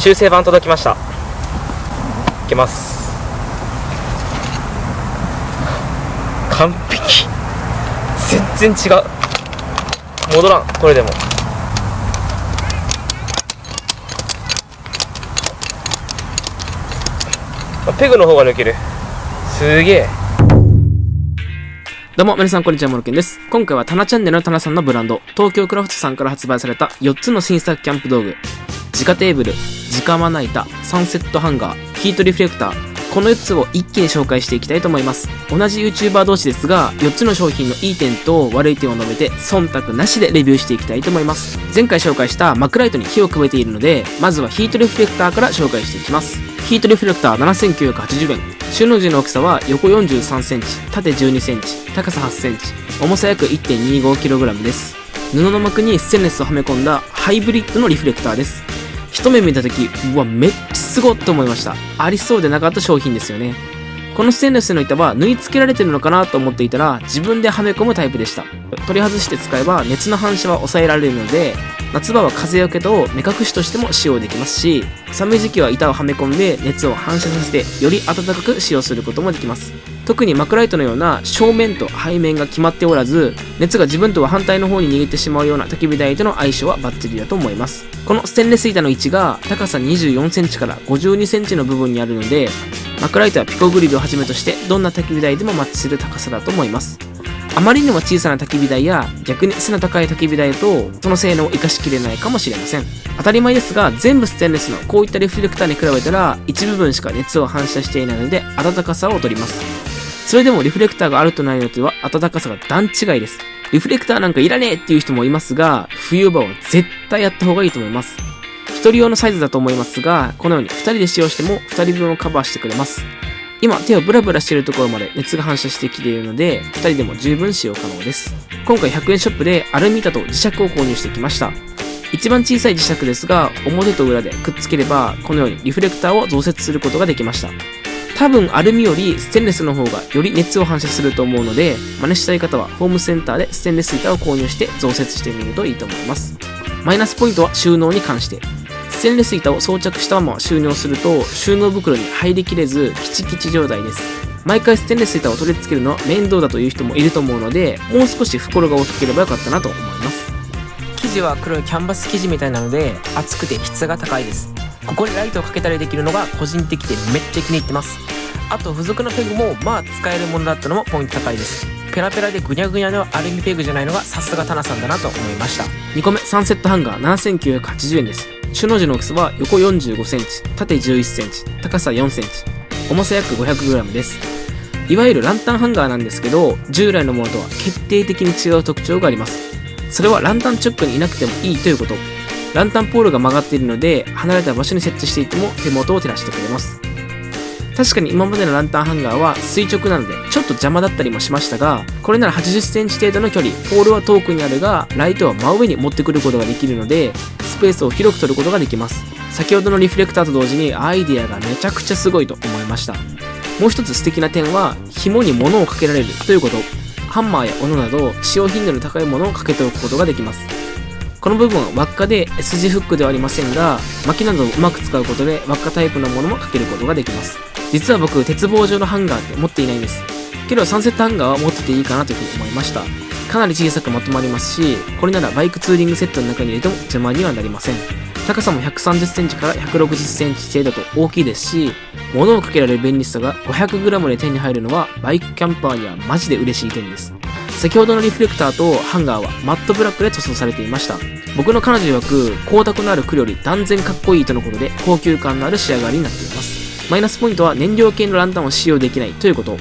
修正版届きました。いけます。完璧。全然違う。戻らん。これでも。あペグの方が抜ける。すげえ。どうも、皆さん、こんにちは、モロケンです。今回は、タナチャンネルのタナさんのブランド、東京クラフトさんから発売された4つの新作キャンプ道具、直テーブル、直まな板、サンセットハンガー、ヒートリフレクター、この4つを一気に紹介していきたいと思います。同じ YouTuber 同士ですが、4つの商品のいい点と悪い点を述べて、忖度なしでレビューしていきたいと思います。前回紹介したマクライトに火をくべているので、まずはヒートリフレクターから紹介していきます。ヒートリフレクター7980円。収納時の大きさは横43センチ、縦12センチ、高さ8センチ、重さ約 1.25kg です。布の膜にステンレスをはめ込んだハイブリッドのリフレクターです。一目見た時うわめっちゃすごっと思いました。ありそうでなかった商品ですよね。このステンレスの板は縫い付けられてるのかなと思っていたら自分ではめ込むタイプでした。取り外して使えば熱の反射は抑えられるので夏場は風よけと目隠しとしても使用できますし寒い時期は板をはめ込んで熱を反射させてより暖かく使用することもできます。特にマクライトのような正面と背面が決まっておらず熱が自分とは反対の方に逃げてしまうような焚き火台との相性はバッチリだと思います。このステンレス板の位置が高さ2 4センチから5 2センチの部分にあるのでマクライトはピコグリルをはじめとしてどんな焚き火台でもマッチする高さだと思います。あまりにも小さな焚き火台や逆に背の高い焚き火台とその性能を生かしきれないかもしれません。当たり前ですが全部ステンレスのこういったリフレクターに比べたら一部分しか熱を反射していないので暖かさを取ります。それでもリフレクターがあるとないのとは暖かさが段違いです。リフレクターなんかいらねえっていう人もいますが冬場は絶対やった方がいいと思います。1人用のサイズだと思いますがこのように2人で使用しても2人分をカバーしてくれます。今手をブラブラしているところまで熱が反射してきているので2人でも十分使用可能です。今回100円ショップでアルミ板と磁石を購入してきました。一番小さい磁石ですが表と裏でくっつければこのようにリフレクターを増設することができました。多分アルミよりステンレスの方がより熱を反射すると思うので真似したい方はホームセンターでステンレス板を購入して増設してみるといいと思います。マイナスポイントは収納に関して。ステンレス板を装着したまま収納すると収納袋に入りきれずキチキチ状態です。毎回ステンレス板を取り付けるのは面倒だという人もいると思うのでもう少し袋が大きければよかったなと思います生地は黒いキャンバス生地みたいなので厚くて質が高いですここにライトをかけたりできるのが個人的でめっちゃ気に入ってます。あと付属のペグもまあ使えるものだったのもポイント高いです。ペラペラでぐにゃぐにゃのアルミペグじゃないのがさすがタナさんだなと思いました。2個目サンセットハンガー7980円です。収納時の大きさは横45センチ縦11センチ高さ4センチ重さ約 500g です。いわゆるランタンハンガーなんですけど従来のものとは決定的に違う特徴があります。それはランタン直下にいなくてもいいということ。ランタンポールが曲がっているので離れた場所に設置していても手元を照らしてくれます。確かに今までのランタンハンガーは垂直なのでちょっと邪魔だったりもしましたがこれなら8 0センチ程度の距離ポールは遠くにあるがライトは真上に持ってくることができるのでスペースを広く取ることができます。先ほどのリフレクターと同時にアイディアがめちゃくちゃすごいと思いました。もう一つ素敵な点は紐に物をかけられるということ。ハンマーや斧など使用頻度の高いものをかけておくことができます。この部分は輪っかで S 字フックではありませんが薪などをうまく使うことで輪っかタイプのものもかけることができます。実は僕鉄棒状のハンガーって持っていないんです。けどサンセットハンガーは持ってていいかなというふうに思いました。かなり小さくまとまりますしこれならバイクツーリングセットの中に入れても邪魔にはなりません。高さも1 3 0センチから1 6 0センチ程度と大きいですし物をかけられる便利さが 500g で手に入るのはバイクキャンパーにはマジで嬉しい点です。先ほどのリフレクターとハンガーはマットブラックで塗装されていました。僕の彼女曰く光沢のある黒より断然かっこいいとのことで高級感のある仕上がりになっています。マイナスポイントは燃料系のランタンを使用できないということ。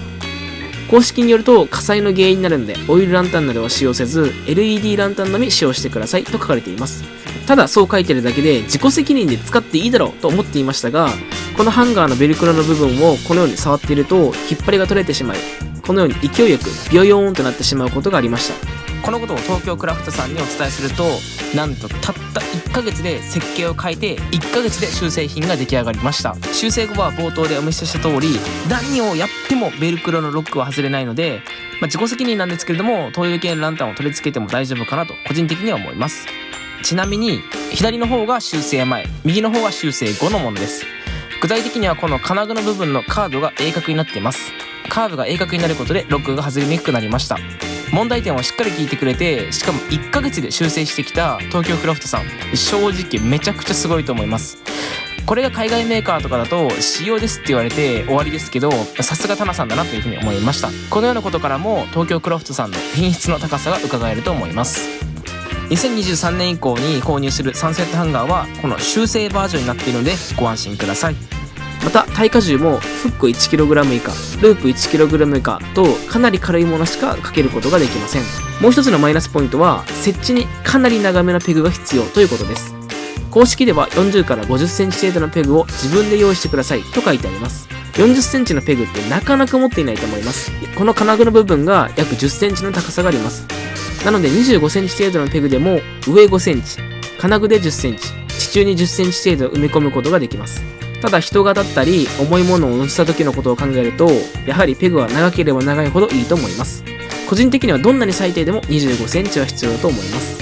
公式によると火災の原因になるのでオイルランタンなどは使用せず LED ランタンのみ使用してくださいと書かれています。ただそう書いてるだけで自己責任で使っていいだろうと思っていましたがこのハンガーのベルクロの部分をこのように触っていると引っ張りが取れてしまいこのように勢いよくビヨヨーンとなってしまうことがありました。このことを東京クラフトさんにお伝えするとなんとたった1ヶ月で設計を変えて1ヶ月で修正品が出来上がりました。修正後は冒頭でお見せした通り何をやってもベルクロのロックは外れないので、まあ、自己責任なんですけれども灯油系のランタンを取り付けても大丈夫かなと個人的には思います。ちなみに左の方が修正前右の方が修正後のものです。具体的にはこの金具の部分のカードが鋭角になっています。カーブが鋭角になることでロックが外れにくくなりました。問題点をしっかり聞いてくれてしかも1ヶ月で修正してきた東京クラフトさん。正直めちゃくちゃすごいと思います。これが海外メーカーとかだと仕様ですって言われて終わりですけどさすがタナさんだなというふうに思いました。このようなことからも東京クラフトさんの品質の高さが伺えると思います。2023年以降に購入するサンセットハンガーはこの修正バージョンになっているのでご安心ください。また耐荷重もフック 1kg 以下ループ 1kg 以下とかなり軽いものしかかけることができません。もう一つのマイナスポイントは設置にかなり長めのペグが必要ということです。公式では40から50センチ程度のペグを自分で用意してくださいと書いてあります。40センチのペグってなかなか持っていないと思います。この金具の部分が約10センチの高さがあります。なので25センチ程度のペグでも上5センチ金具で10センチ地中に10センチ程度埋め込むことができます。ただ人がだったり重いものを乗せた時のことを考えるとやはりペグは長ければ長いほどいいと思います。個人的にはどんなに最低でも25センチは必要だと思います。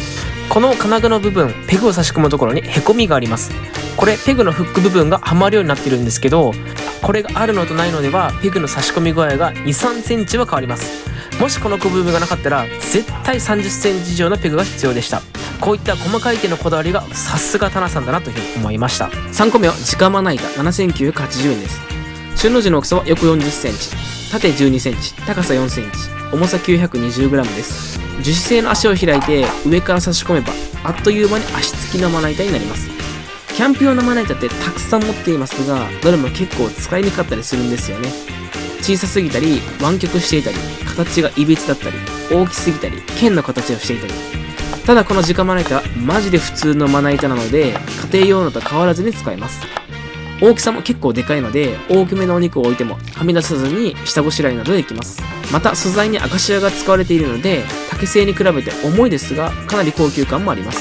この金具の部分ペグを差し込むところにへこみがあります。これペグのフック部分がはまるようになってるんですけどこれがあるのとないのではペグの差し込み具合が2 3センチは変わります。もしこの部分がなかったら絶対3 0センチ以上のペグが必要でした。こういった細かい点のこだわりがさすがタナさんだなというふうに思いました。3個目は直まな板7980円です。収納時の大きさは横40センチ。縦12センチ高さ4センチ。重さ 920g です。樹脂製の足を開いて上から差し込めばあっという間に足つきのまな板になります。キャンプ用のまな板ってたくさん持っていますがどれも結構使いにくかったりするんですよね。小さすぎたり湾曲していたり形がいびつだったり大きすぎたり剣の形をしていたり。ただこの直まな板マジで普通のまな板なので家庭用のと変わらずに使えます。大きさも結構でかいので大きめのお肉を置いてもはみ出さずに下ごしらえなどできます。また素材にアカシアが使われているので竹製に比べて重いですがかなり高級感もあります。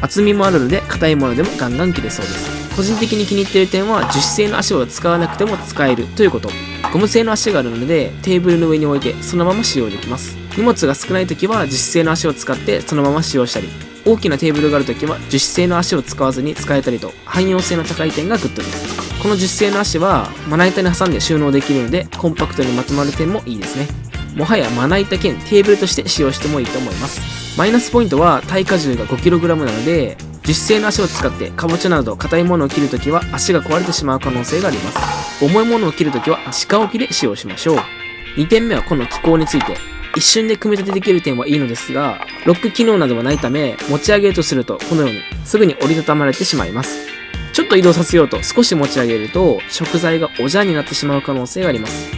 厚みもあるので硬いものでもガンガン切れそうです。個人的に気に入っている点は樹脂製の足を使わなくても使えるということ。ゴム製の足があるのでテーブルの上に置いてそのまま使用できます。荷物が少ない時は樹脂製の足を使ってそのまま使用したり大きなテーブルがある時は樹脂製の足を使わずに使えたりと汎用性の高い点がグッドです。この樹脂製の足はまな板に挟んで収納できるのでコンパクトにまとまる点もいいですね。もはやまな板兼テーブルとして使用してもいいと思います。マイナスポイントは耐荷重が 5kg なので樹脂製の足を使ってかぼちゃなど硬いものを切るときは足が壊れてしまう可能性があります。重いものを切るときは直置きで使用しましょう。2点目はこの機構について。一瞬で組み立てできる点はいいのですがロック機能などはないため持ち上げるとするとこのようにすぐに折りたたまれてしまいます。ちょっと移動させようと少し持ち上げると食材がおじゃになってしまう可能性があります。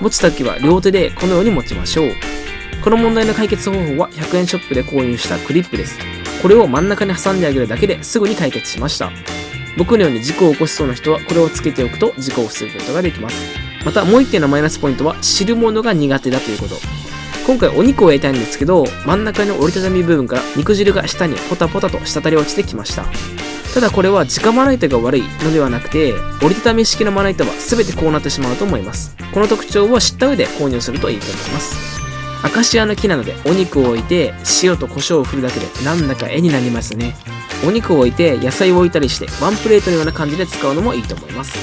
持つときは両手でこのように持ちましょう。この問題の解決方法は100円ショップで購入したクリップです。これを真ん中に挟んであげるだけですぐに解決しました。僕のように事故を起こしそうな人はこれをつけておくと事故を防ぐことができます。またもう一点のマイナスポイントは汁物が苦手だということ。今回お肉を焼いたいんですけど真ん中の折りたたみ部分から肉汁が下にポタポタと滴り落ちてきました。ただこれは直まな板が悪いのではなくて折りたたみ式のまな板は全てこうなってしまうと思います。この特徴を知った上で購入するといいと思います。アカシアの木なのでお肉を置いて塩と胡椒を振るだけでなんだか絵になりますね。お肉を置いて野菜を置いたりしてワンプレートのような感じで使うのもいいと思います。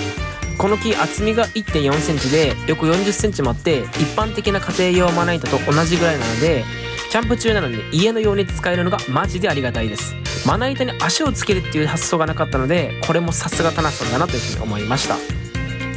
この木厚みが1 4センチで横4 0センチもあって一般的な家庭用まな板と同じぐらいなのでキャンプ中なのに家のように使えるのがマジでありがたいです。まな板に足をつけるっていう発想がなかったのでこれもさすがタナさんだなというふうに思いました。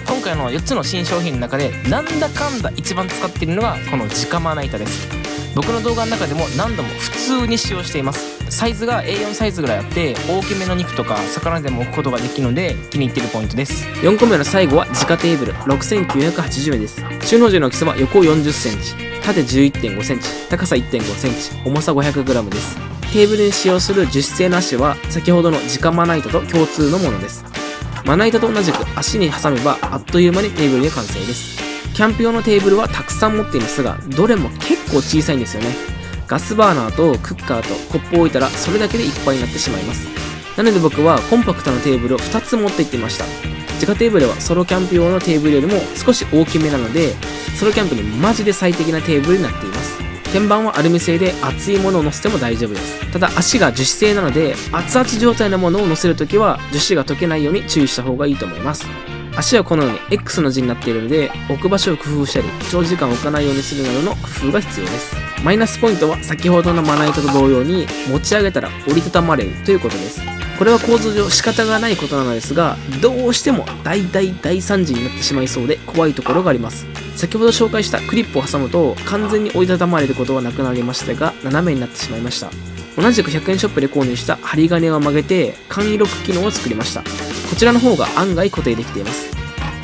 今回の4つの新商品の中でなんだかんだ一番使っているのがこの直まな板です。僕の動画の中でも何度も普通に使用しています。サイズが A4 サイズぐらいあって大きめの肉とか魚でも置くことができるので気に入ってるポイントです。4個目の最後は直テーブル。6980円です。収納時の大きさは横40センチ。縦11.5センチ。高さ1.5センチ。重さ 500g です。テーブルに使用する樹脂製の足は先ほどの直まな板と共通のものです。まな板と同じく足に挟めばあっという間にテーブルで完成です。キャンプ用のテーブルはたくさん持っていますがどれも結構小さいんですよね。ガスバーナーとクッカーとコップを置いたらそれだけでいっぱいになってしまいます。なので僕はコンパクトなテーブルを2つ持って行っていました。自家テーブルはソロキャンプ用のテーブルよりも少し大きめなのでソロキャンプにマジで最適なテーブルになっています。天板はアルミ製で熱いものを乗せても大丈夫です。ただ足が樹脂製なので熱々状態のものを乗せるときは樹脂が溶けないように注意した方がいいと思います。足はこのように X の字になっているので置く場所を工夫したり長時間置かないようにするなどの工夫が必要です。マイナスポイントは先ほどのまな板と同様に持ち上げたら折りたたまれるということです。これは構造上仕方がないことなのですがどうしても大大大惨事になってしまいそうで怖いところがあります。先ほど紹介したクリップを挟むと完全に折りたたまれることはなくなりましたが斜めになってしまいました。同じく100円ショップで購入した針金を曲げて簡易ロック機能を作りました。こちらの方が案外固定できています。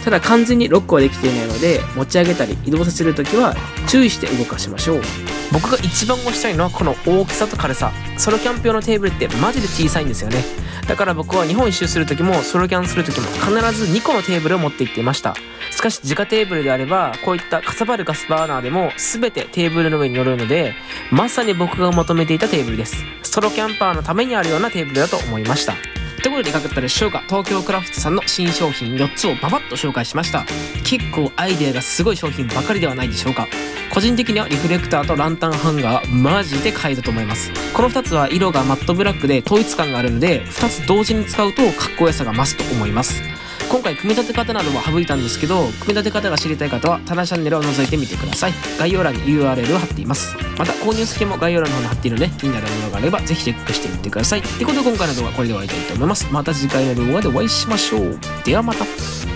ただ完全にロックはできていないので持ち上げたり移動させるときは注意して動かしましょう。僕が一番推したいのはこの大きさと軽さ。ソロキャンプ用のテーブルってマジで小さいんですよね。だから僕は日本一周する時もソロキャンする時も必ず2個のテーブルを持って行っていました。しかし自家テーブルであればこういったかさばるガスバーナーでも全てテーブルの上に乗るのでまさに僕が求めていたテーブルです。ソロキャンパーのためにあるようなテーブルだと思いました。ということでいかがだったでしょうか。東京クラフトさんの新商品4つをババッと紹介しました。結構アイデアがすごい商品ばかりではないでしょうか。個人的にはリフレクターとランタンハンガーマジで買いだと思います。この2つは色がマットブラックで統一感があるので2つ同時に使うとかっこよさが増すと思います。今回組み立て方なども省いたんですけど組み立て方が知りたい方はタナチャンネルを覗いてみてください。概要欄に URL を貼っています。また購入先も概要欄の方に貼っているので気になるものがあればぜひチェックしてみてください。ってことで今回の動画はこれで終わりたいと思います。また次回の動画でお会いしましょう。ではまた。